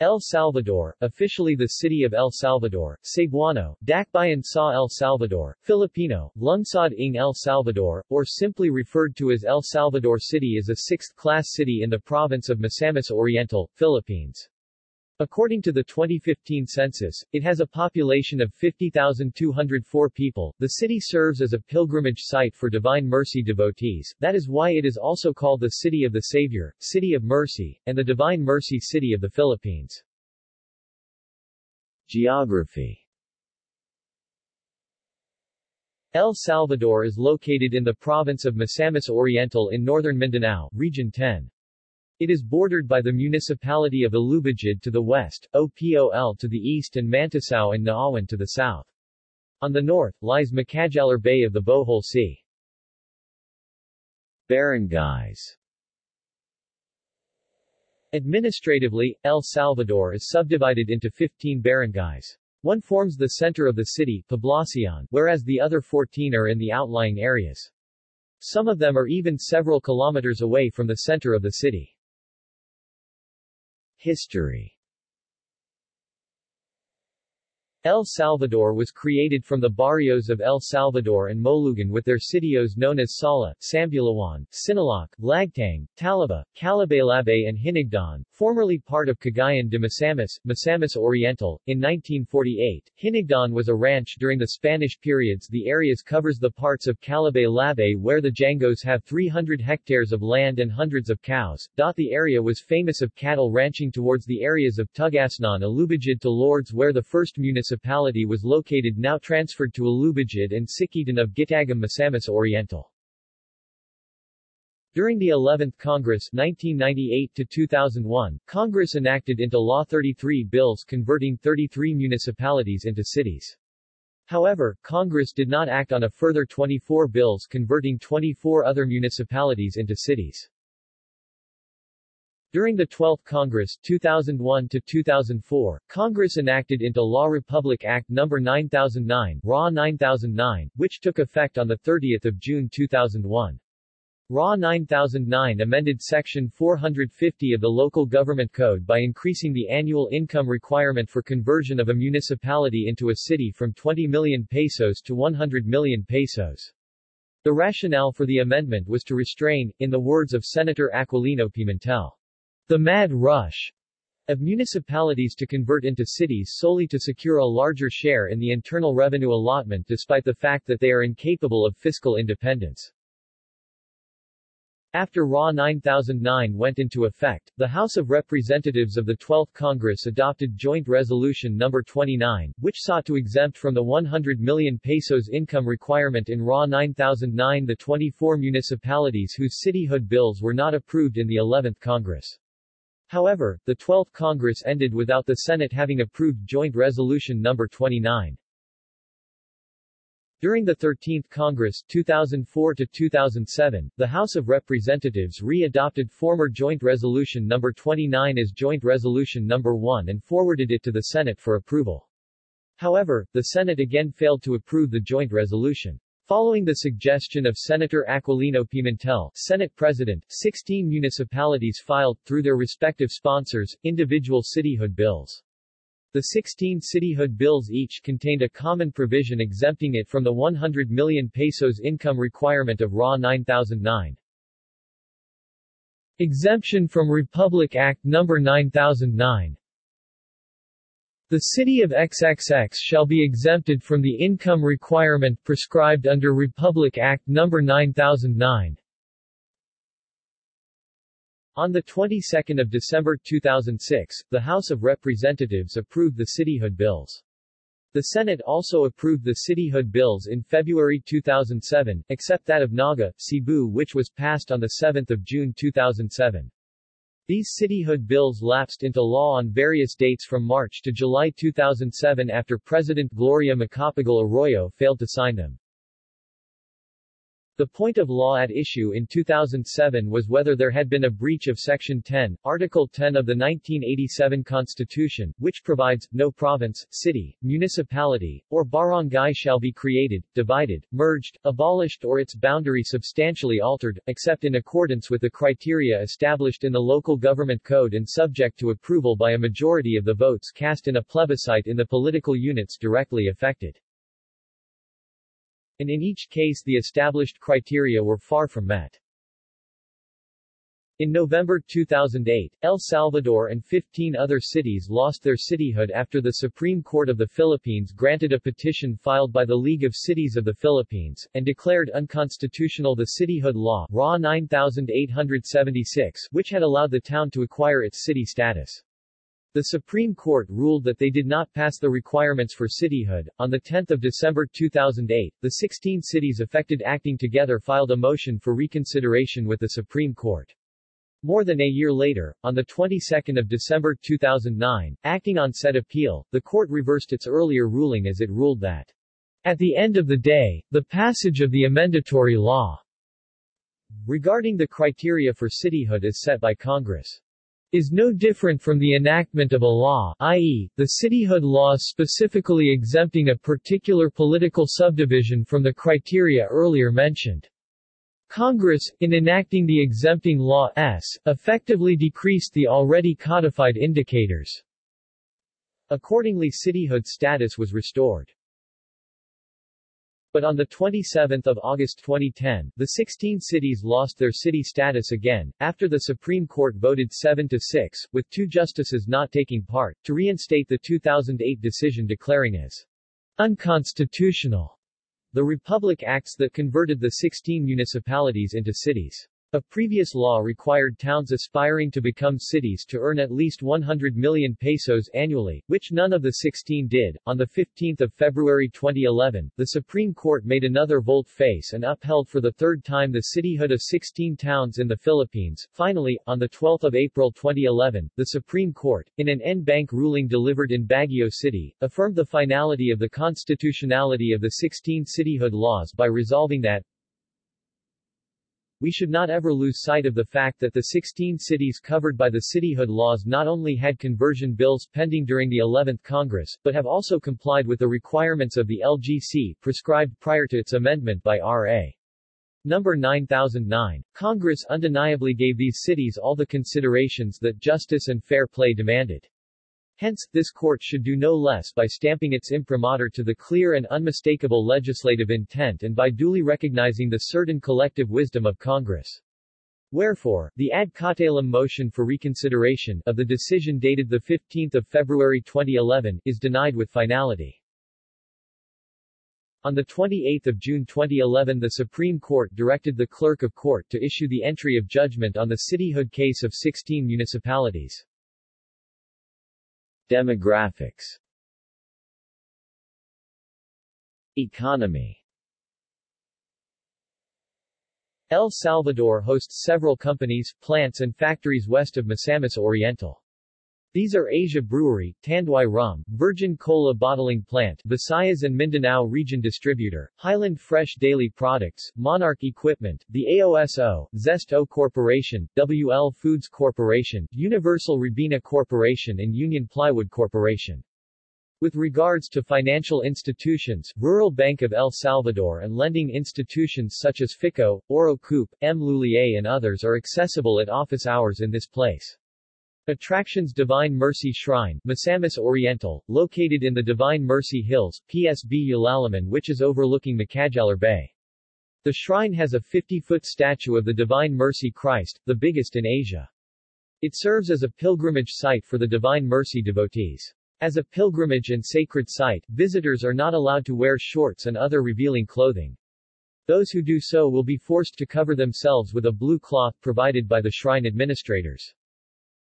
El Salvador, officially the city of El Salvador, Cebuano, Dakbayan sa El Salvador, Filipino, Lungsod ng El Salvador, or simply referred to as El Salvador City is a sixth-class city in the province of Misamis Oriental, Philippines. According to the 2015 census, it has a population of 50,204 people. The city serves as a pilgrimage site for Divine Mercy devotees, that is why it is also called the City of the Savior, City of Mercy, and the Divine Mercy City of the Philippines. Geography El Salvador is located in the province of Misamis Oriental in northern Mindanao, Region 10. It is bordered by the municipality of Alubijid to the west, OPOL to the east and Manticao and Naawan to the south. On the north, lies Macajalar Bay of the Bohol Sea. Barangays Administratively, El Salvador is subdivided into 15 barangays. One forms the center of the city, Poblacion, whereas the other 14 are in the outlying areas. Some of them are even several kilometers away from the center of the city. History El Salvador was created from the barrios of El Salvador and Molugan with their sitios known as Sala, Sambulawan, Sinaloc, Lagtang, Talaba, Calabaylabe and Hinigdan, formerly part of Cagayan de Misamis, Misamis Oriental. In 1948, Hinigdan was a ranch during the Spanish periods The areas covers the parts of Calabay where the Jangos have 300 hectares of land and hundreds of cows. The area was famous of cattle ranching towards the areas of Tugasnan Alubijid to Lourdes where the first municipality municipality was located now transferred to Alubijid and Sikitan of Gitagum Misamis Oriental. During the 11th Congress 1998-2001, Congress enacted into law 33 bills converting 33 municipalities into cities. However, Congress did not act on a further 24 bills converting 24 other municipalities into cities. During the 12th Congress 2001 to 2004, Congress enacted into law Republic Act No. 9009, RA 9009, which took effect on 30 June 2001. RA 9009 amended Section 450 of the Local Government Code by increasing the annual income requirement for conversion of a municipality into a city from 20 million pesos to 100 million pesos. The rationale for the amendment was to restrain, in the words of Senator Aquilino Pimentel, the mad rush of municipalities to convert into cities solely to secure a larger share in the internal revenue allotment despite the fact that they are incapable of fiscal independence. After RA 9009 went into effect, the House of Representatives of the 12th Congress adopted Joint Resolution No. 29, which sought to exempt from the 100 million pesos income requirement in RA 9009 the 24 municipalities whose cityhood bills were not approved in the 11th Congress. However, the 12th Congress ended without the Senate having approved Joint Resolution No. 29. During the 13th Congress 2004 to 2007, the House of Representatives re-adopted former Joint Resolution No. 29 as Joint Resolution No. 1 and forwarded it to the Senate for approval. However, the Senate again failed to approve the joint resolution. Following the suggestion of Senator Aquilino Pimentel, Senate President, 16 municipalities filed, through their respective sponsors, individual cityhood bills. The 16 cityhood bills each contained a common provision exempting it from the 100 million pesos income requirement of RA 9009. Exemption from Republic Act No. 9009 the city of XXX shall be exempted from the income requirement prescribed under Republic Act No. 9009. On the 22nd of December 2006, the House of Representatives approved the cityhood bills. The Senate also approved the cityhood bills in February 2007, except that of Naga, Cebu which was passed on 7 June 2007. These cityhood bills lapsed into law on various dates from March to July 2007 after President Gloria Macapagal Arroyo failed to sign them. The point of law at issue in 2007 was whether there had been a breach of Section 10, Article 10 of the 1987 Constitution, which provides, no province, city, municipality, or barangay shall be created, divided, merged, abolished or its boundary substantially altered, except in accordance with the criteria established in the Local Government Code and subject to approval by a majority of the votes cast in a plebiscite in the political units directly affected and in each case the established criteria were far from met. In November 2008, El Salvador and 15 other cities lost their cityhood after the Supreme Court of the Philippines granted a petition filed by the League of Cities of the Philippines, and declared unconstitutional the cityhood law RA 9876, which had allowed the town to acquire its city status. The Supreme Court ruled that they did not pass the requirements for cityhood. On 10 December 2008, the 16 cities affected acting together filed a motion for reconsideration with the Supreme Court. More than a year later, on the 22nd of December 2009, acting on said appeal, the court reversed its earlier ruling as it ruled that, at the end of the day, the passage of the amendatory law regarding the criteria for cityhood is set by Congress is no different from the enactment of a law i.e., the cityhood law specifically exempting a particular political subdivision from the criteria earlier mentioned. Congress, in enacting the exempting law S, effectively decreased the already codified indicators. Accordingly cityhood status was restored. But on 27 August 2010, the 16 cities lost their city status again, after the Supreme Court voted 7-6, with two justices not taking part, to reinstate the 2008 decision declaring as unconstitutional the Republic Acts that converted the 16 municipalities into cities. A previous law required towns aspiring to become cities to earn at least 100 million pesos annually, which none of the 16 did. On 15 February 2011, the Supreme Court made another volte-face and upheld for the third time the cityhood of 16 towns in the Philippines. Finally, on 12 April 2011, the Supreme Court, in an en banc ruling delivered in Baguio City, affirmed the finality of the constitutionality of the 16 cityhood laws by resolving that, we should not ever lose sight of the fact that the 16 cities covered by the cityhood laws not only had conversion bills pending during the 11th Congress, but have also complied with the requirements of the LGC prescribed prior to its amendment by R.A. Number 9009. Congress undeniably gave these cities all the considerations that justice and fair play demanded. Hence, this court should do no less by stamping its imprimatur to the clear and unmistakable legislative intent and by duly recognizing the certain collective wisdom of Congress. Wherefore, the ad cautelum motion for reconsideration of the decision dated 15 February 2011 is denied with finality. On 28 June 2011 the Supreme Court directed the Clerk of Court to issue the entry of judgment on the cityhood case of 16 municipalities. Demographics Economy El Salvador hosts several companies, plants and factories west of Misamis Oriental. These are Asia Brewery, Tanduay Rum, Virgin Cola Bottling Plant, Visayas and Mindanao Region Distributor, Highland Fresh Dairy Products, Monarch Equipment, the AOSO, Zest O Corporation, WL Foods Corporation, Universal Robina Corporation and Union Plywood Corporation. With regards to financial institutions, Rural Bank of El Salvador and lending institutions such as FICO, Oro Coop, M. Lhuillier and others are accessible at office hours in this place. Attractions Divine Mercy Shrine, Misamis Oriental, located in the Divine Mercy Hills, PSB Ulalaman which is overlooking Macajalar Bay. The shrine has a 50-foot statue of the Divine Mercy Christ, the biggest in Asia. It serves as a pilgrimage site for the Divine Mercy devotees. As a pilgrimage and sacred site, visitors are not allowed to wear shorts and other revealing clothing. Those who do so will be forced to cover themselves with a blue cloth provided by the shrine administrators.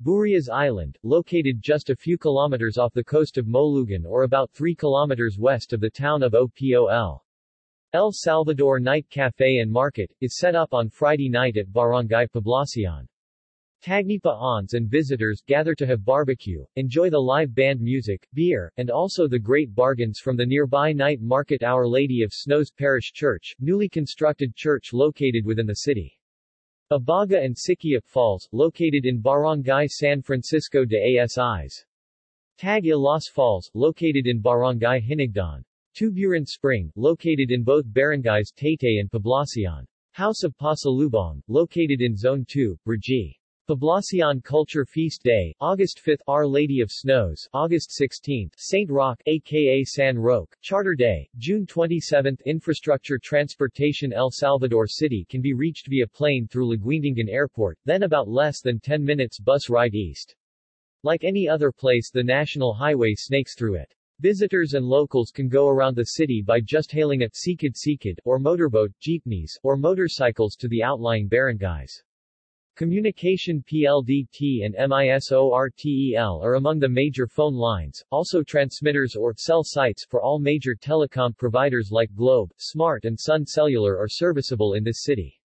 Burias Island, located just a few kilometers off the coast of Molugan or about 3 kilometers west of the town of Opol. El Salvador Night Cafe and Market, is set up on Friday night at Barangay Poblacion. Tagnipa aunts and visitors gather to have barbecue, enjoy the live band music, beer, and also the great bargains from the nearby night market Our Lady of Snows Parish Church, newly constructed church located within the city. Abaga and Sikiap Falls, located in Barangay San Francisco de Asis. Tag Ilas Falls, located in Barangay Hinigdan. Tuburan Spring, located in both barangays Taytay and Poblacion. House of Pasalubong, located in Zone 2, Brgy. Poblacion Culture Feast Day, August 5 Our Lady of Snows, August 16 Saint Roque, aka San Roque, Charter Day, June 27 Infrastructure Transportation El Salvador City can be reached via plane through Laguindingan Airport, then about less than 10 minutes bus ride east. Like any other place the national highway snakes through it. Visitors and locals can go around the city by just hailing a Sikid Sikid, or motorboat, jeepneys, or motorcycles to the outlying barangays. Communication PLDT and MISORTEL are among the major phone lines, also transmitters or cell sites for all major telecom providers like Globe, Smart and Sun Cellular are serviceable in this city.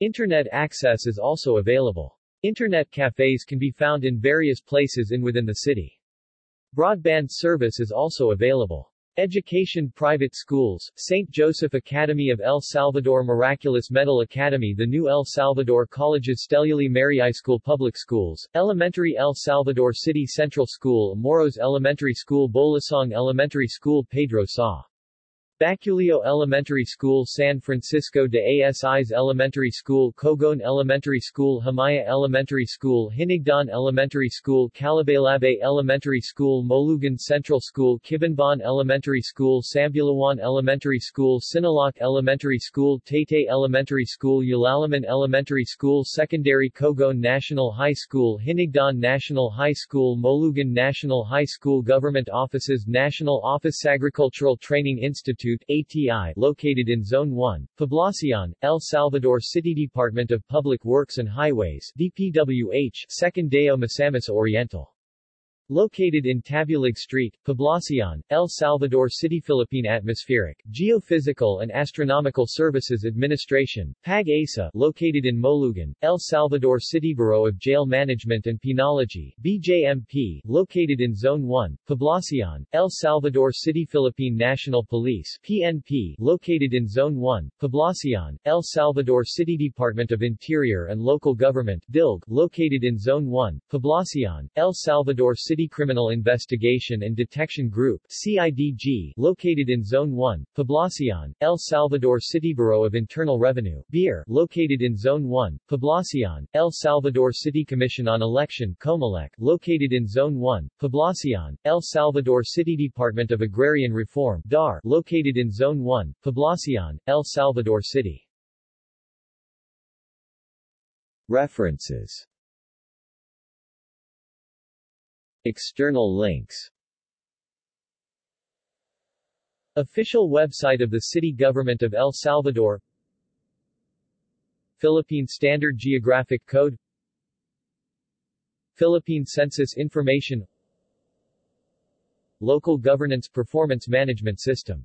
Internet access is also available. Internet cafes can be found in various places in within the city. Broadband service is also available. Education Private schools, St. Joseph Academy of El Salvador Miraculous Medal Academy The new El Salvador Colleges Steluli Mary I School Public Schools, Elementary El Salvador City Central School Moros Elementary School Bolasong Elementary School Pedro Sa. Baculio Elementary School San Francisco de Asis Elementary School Cogon Elementary School Himaya Elementary School Hinigdan Elementary School Calabalabe Elementary School Molugan Central School Kibanban Elementary School Sambulawan Elementary School Sinaloc Elementary School Taytay Elementary School Ulalaman Elementary School Secondary Cogon National High School Hinigdan National High School Molugan National High School Government Offices National Office Agricultural Training Institute Institute ATI located in Zone 1, Poblacion, El Salvador City Department of Public Works and Highways DPWH, Secondeo Misamis Oriental Located in Tabulig Street, Poblacion, El Salvador City Philippine Atmospheric, Geophysical and Astronomical Services Administration, PAG-ASA, located in Molugan, El Salvador City Bureau of Jail Management and Penology, BJMP, located in Zone 1, Poblacion, El Salvador City Philippine National Police, PNP, located in Zone 1, Poblacion, El Salvador City Department of Interior and Local Government, DILG, located in Zone 1, Poblacion, El Salvador City City Criminal Investigation and Detection Group CIDG, located in Zone 1, Poblacion, El Salvador City Bureau of Internal Revenue BIR, located in Zone 1, Poblacion, El Salvador City Commission on Election Comelec, located in Zone 1, Poblacion, El Salvador City Department of Agrarian Reform DAR, located in Zone 1, Poblacion, El Salvador City. References External links. Official website of the City Government of El Salvador. Philippine Standard Geographic Code. Philippine Census Information. Local Governance Performance Management System